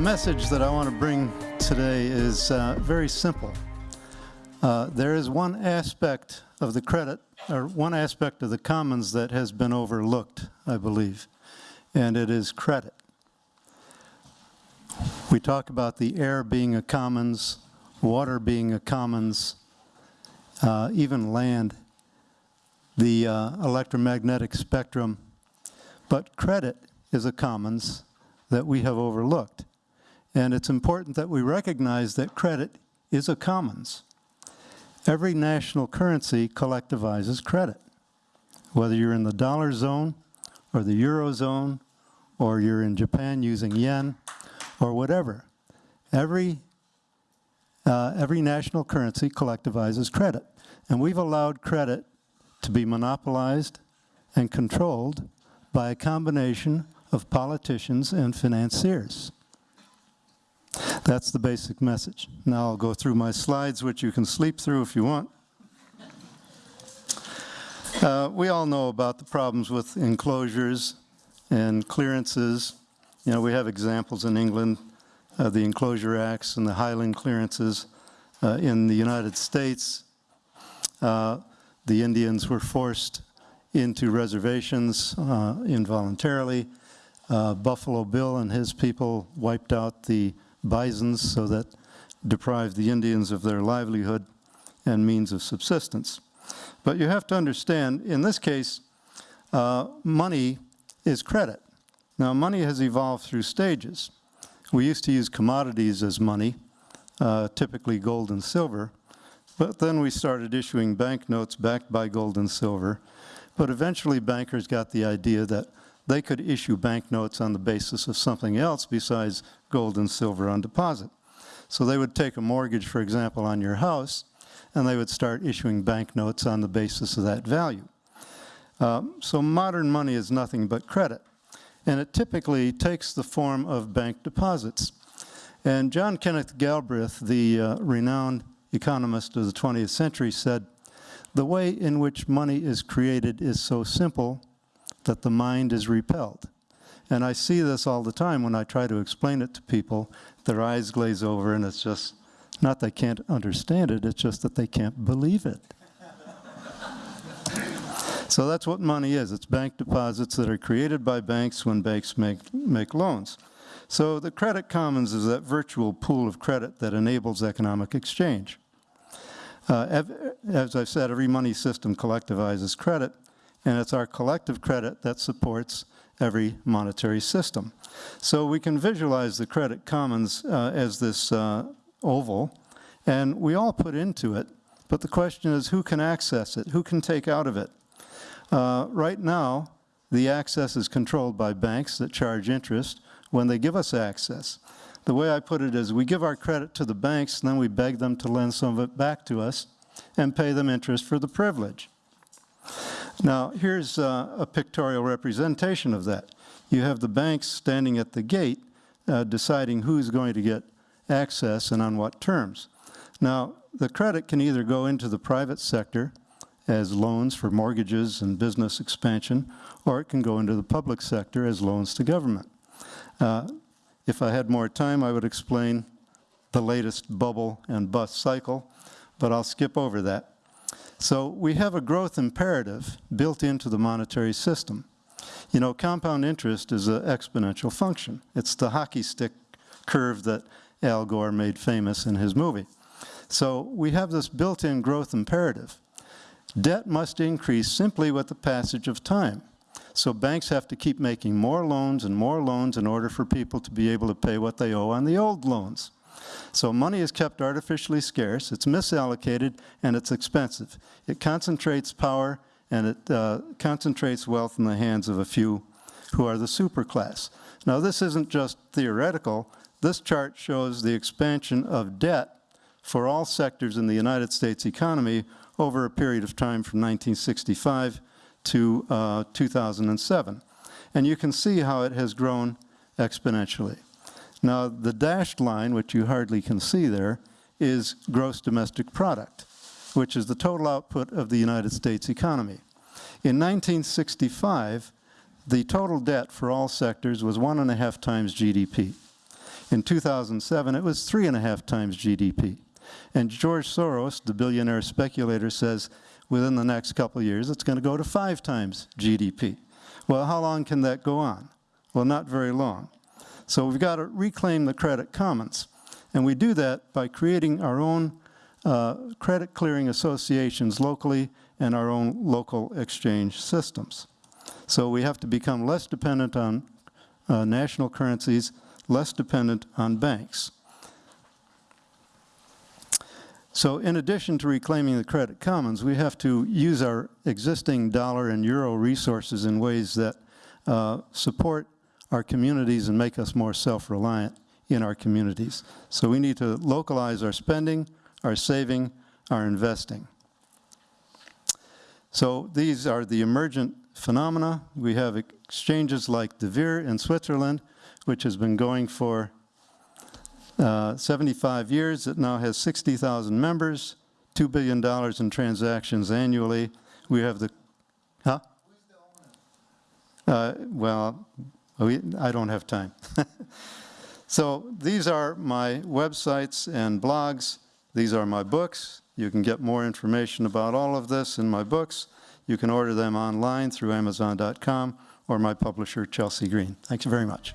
message that I want to bring today is uh, very simple. Uh, there is one aspect of the credit, or one aspect of the commons that has been overlooked, I believe, and it is credit. We talk about the air being a commons, water being a commons, uh, even land, the uh, electromagnetic spectrum, but credit is a commons that we have overlooked. And it's important that we recognize that credit is a commons. Every national currency collectivizes credit. Whether you're in the dollar zone or the euro zone or you're in Japan using yen or whatever. Every, uh, every national currency collectivizes credit. And we've allowed credit to be monopolized and controlled by a combination of politicians and financiers. That's the basic message. Now I'll go through my slides, which you can sleep through if you want. Uh, we all know about the problems with enclosures and clearances. You know, we have examples in England, uh, the Enclosure Acts and the Highland clearances. Uh, in the United States, uh, the Indians were forced into reservations uh, involuntarily. Uh, Buffalo Bill and his people wiped out the bisons so that deprived the Indians of their livelihood and means of subsistence. But you have to understand, in this case, uh, money is credit. Now, money has evolved through stages. We used to use commodities as money, uh, typically gold and silver, but then we started issuing banknotes backed by gold and silver. But eventually bankers got the idea that they could issue banknotes on the basis of something else besides gold and silver on deposit. So they would take a mortgage, for example, on your house, and they would start issuing banknotes on the basis of that value. Um, so modern money is nothing but credit. And it typically takes the form of bank deposits. And John Kenneth Galbraith, the uh, renowned economist of the 20th century, said, the way in which money is created is so simple that the mind is repelled. And I see this all the time when I try to explain it to people. Their eyes glaze over and it's just, not they can't understand it, it's just that they can't believe it. so that's what money is. It's bank deposits that are created by banks when banks make, make loans. So the credit commons is that virtual pool of credit that enables economic exchange. Uh, as I've said, every money system collectivizes credit, and it's our collective credit that supports every monetary system. So we can visualize the credit commons uh, as this uh, oval, and we all put into it, but the question is who can access it? Who can take out of it? Uh, right now, the access is controlled by banks that charge interest when they give us access. The way I put it is we give our credit to the banks and then we beg them to lend some of it back to us and pay them interest for the privilege. Now, here's uh, a pictorial representation of that. You have the banks standing at the gate uh, deciding who's going to get access and on what terms. Now, the credit can either go into the private sector as loans for mortgages and business expansion, or it can go into the public sector as loans to government. Uh, if I had more time, I would explain the latest bubble and bust cycle, but I'll skip over that. So we have a growth imperative built into the monetary system. You know, compound interest is an exponential function. It's the hockey stick curve that Al Gore made famous in his movie. So we have this built-in growth imperative. Debt must increase simply with the passage of time. So banks have to keep making more loans and more loans in order for people to be able to pay what they owe on the old loans. So money is kept artificially scarce, it's misallocated, and it's expensive. It concentrates power and it uh, concentrates wealth in the hands of a few who are the superclass. Now this isn't just theoretical. This chart shows the expansion of debt for all sectors in the United States economy over a period of time from 1965 to uh, 2007. And you can see how it has grown exponentially. Now, the dashed line, which you hardly can see there, is gross domestic product, which is the total output of the United States economy. In 1965, the total debt for all sectors was one and a half times GDP. In 2007, it was three and a half times GDP. And George Soros, the billionaire speculator, says within the next couple of years, it's going to go to five times GDP. Well, how long can that go on? Well, not very long. So we've got to reclaim the credit commons. And we do that by creating our own uh, credit clearing associations locally and our own local exchange systems. So we have to become less dependent on uh, national currencies, less dependent on banks. So in addition to reclaiming the credit commons, we have to use our existing dollar and euro resources in ways that uh, support our communities and make us more self-reliant in our communities. So we need to localize our spending, our saving, our investing. So these are the emergent phenomena. We have exchanges like the WIR in Switzerland, which has been going for uh, 75 years. It now has 60,000 members, $2 billion in transactions annually. We have the, huh? Uh, well, Oh, we, I don't have time. so these are my websites and blogs. These are my books. You can get more information about all of this in my books. You can order them online through Amazon.com or my publisher, Chelsea Green. Thank you very much.